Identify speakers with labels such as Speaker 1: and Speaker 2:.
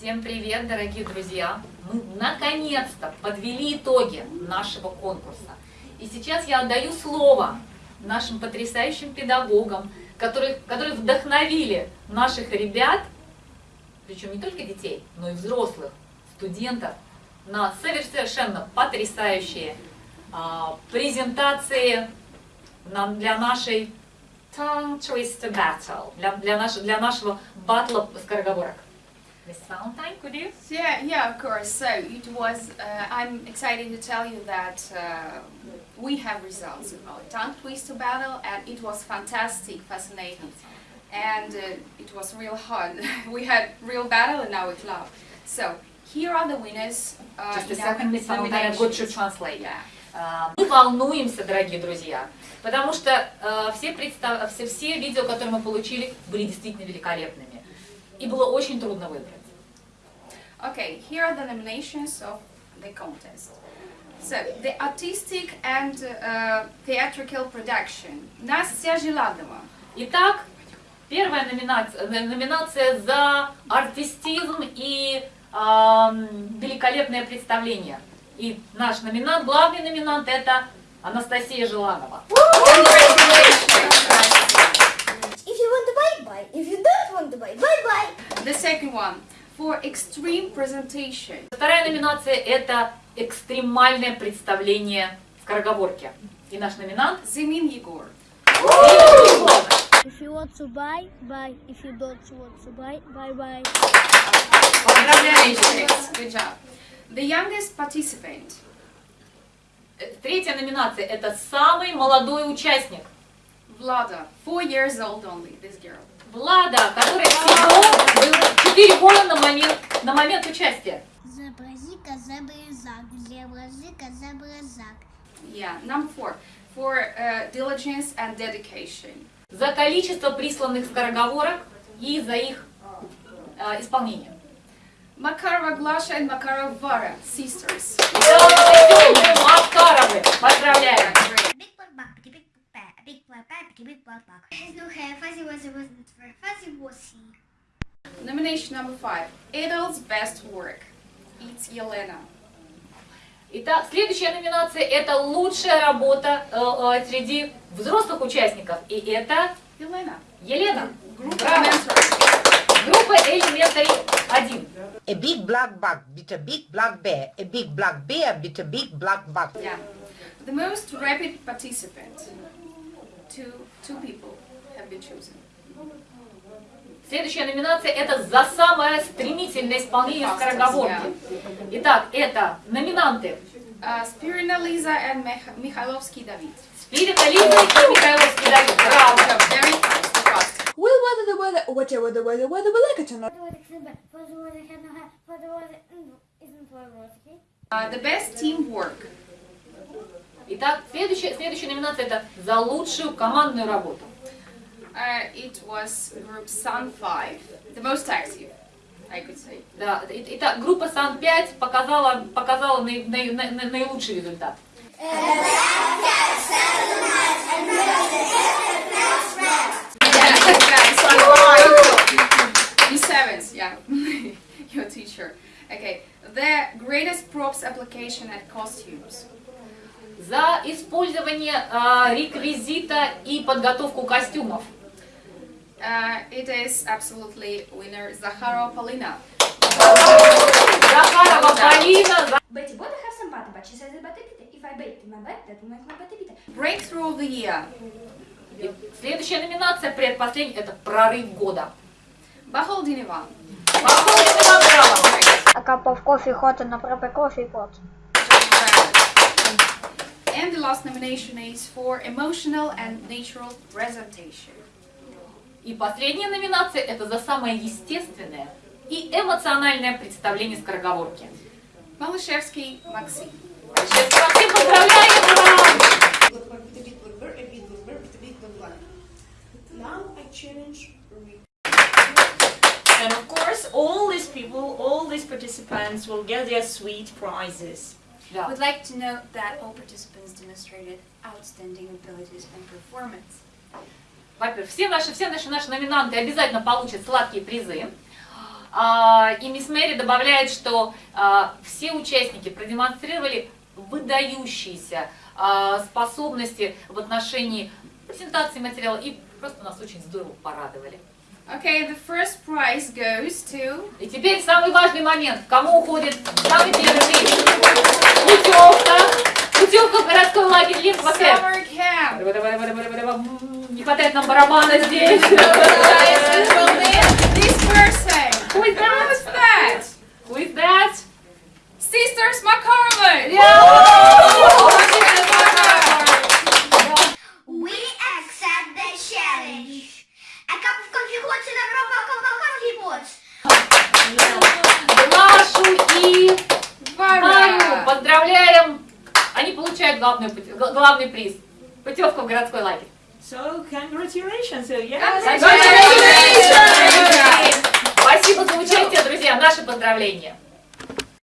Speaker 1: Всем привет, дорогие друзья! Мы наконец-то подвели итоги нашего конкурса. И сейчас я отдаю слово нашим потрясающим педагогам, которые, которые вдохновили наших ребят, причем не только детей, но и взрослых, студентов, на совершенно потрясающие а, презентации нам, для нашей tongue twister battle, для, для, наш, для нашего батла скороговорок. Miss Valentine, could you?
Speaker 2: Yeah, yeah, of course. So it was. Uh, I'm excited to tell you that uh, we have results of our tongue twister battle, and it was fantastic, fascinating, and uh, it was real hard. we had real battle in our club. So here are the winners. Uh,
Speaker 1: Just a
Speaker 2: in our
Speaker 1: second, Miss Valentine, I'm going to
Speaker 2: nominations.
Speaker 1: translate.
Speaker 2: Yeah.
Speaker 1: А, Мы волнуемся, дорогие друзья, потому что э, все, представ- все, все видео, которые мы получили, были действительно великолепными. И было очень трудно выбрать.
Speaker 2: Okay, here are the nominations of the contest. So, the artistic and uh, theatrical production. Настя Желадова.
Speaker 1: Итак, первая номинация, э, номинация за артистизм и ам, великолепное представление. И наш номинант, главный номинант, это Анастасия Желанова.
Speaker 3: If you want to buy, buy. If you don't bye bye.
Speaker 2: The second one, for extreme presentation.
Speaker 1: Вторая номинация – это экстремальное представление скороговорки. И наш номинант
Speaker 2: Зимин Егор.
Speaker 3: If you want to buy, buy. If you don't want to buy, bye bye.
Speaker 2: Congratulations, good job. The youngest participant,
Speaker 1: Третья номинация – это самый молодой участник.
Speaker 2: Vlada, four years old only, this girl.
Speaker 1: Влада, который всего был 4 года на момент, на момент участия.
Speaker 3: Зебразика, зебразак, зебразика, зебразак.
Speaker 2: Yeah, number four, for uh, diligence and dedication.
Speaker 1: За количество присланных скороговорок и за их э, исполнение.
Speaker 2: Makarova Glasha and Makarova Vara, sisters.
Speaker 1: Макаровы, поздравляем!
Speaker 2: Great.
Speaker 3: Big black bug, big big bear, a big black bear, a big black bug. Has no hair, fuzzy was it wasn't fur, fuzzy was he.
Speaker 2: Nomination number five, Idol's best work. It's Yelena.
Speaker 1: Итак, следующая номинация – это лучшая работа э, э, среди взрослых участников. И это. Елена. Браво.
Speaker 2: Elementary.
Speaker 1: Группа Elementary 1.
Speaker 4: A big black bug bit a big black bear. A big black bear bit a big black bug.
Speaker 2: Yeah. The most rapid participant. Two, two people have been chosen.
Speaker 1: Следующая номинация – это за самое стремительное исполнение скороговорки. Итак, это номинанты
Speaker 2: Uh, Spirina Liza and Mih- Mikhailovsky David.
Speaker 1: Спирита Лиза и Михайловский Давид. Браво!
Speaker 2: So very fast, fast.
Speaker 5: Will weather the weather, whatever the weather, weather will like it or not.
Speaker 2: Uh, the best teamwork.
Speaker 1: Итак, следующая, следующая номинация – это за лучшую командную работу.
Speaker 2: Uh, it was group Sun 5, the most active, I could say.
Speaker 1: Да, итак, группа Сан-5 показала, показала наи- наи- на- на- наилучший результат.
Speaker 2: Yeah, your teacher. Okay, the greatest props application and costumes.
Speaker 1: За использование а, реквизита и подготовку костюмов.
Speaker 2: Uh, it is absolutely winner.
Speaker 1: Захарова Полина. за-
Speaker 6: Betty Botta have some butter, but she says it butter bitter. If I my butt, that butter bitter.
Speaker 2: Breakthrough of the year.
Speaker 1: Следующая номинация, предпоследняя, это прорыв года. Походим на браво.
Speaker 3: Cup of coffee hot in a proper coffee pot.
Speaker 2: And the last nomination is for emotional and natural presentation.
Speaker 1: И последняя номинация – это за самое естественное и эмоциональное представление скороговорки.
Speaker 2: Malashevsky Maxim.
Speaker 1: Сейчас Максим, поздравляем! Ура!
Speaker 7: Now I challenge Rick.
Speaker 8: And of course, all these people, all these participants will get their sweet prizes.
Speaker 1: Да.
Speaker 6: Would like to note that all participants demonstrated outstanding abilities and performance.
Speaker 1: Во-первых, все наши, все наши, наши номинанты обязательно получат сладкие призы. А, И мисс Мэри добавляет, что а, все участники продемонстрировали выдающиеся а, способности в отношении презентации материала и просто нас очень здорово порадовали.
Speaker 2: Okay, the first prize goes to
Speaker 1: И теперь самый важный момент. Кому уходит самый Не хватает нам барабана здесь.
Speaker 2: Guys, it will be this person.
Speaker 1: Who is
Speaker 2: Who's
Speaker 1: that?
Speaker 2: that?
Speaker 1: Who is that?
Speaker 2: Sisters McCormick.
Speaker 3: We accept the challenge. A cup of coffee hot in a proper cup of coffee pots.
Speaker 1: Глашу и Варю
Speaker 2: Варя.
Speaker 1: поздравляем. Они получают главный, главный приз. Путевка в городской лагерь.
Speaker 8: So congratulations. So yes.
Speaker 2: Congratulations.
Speaker 1: Спасибо за участие, друзья. Наши поздравления.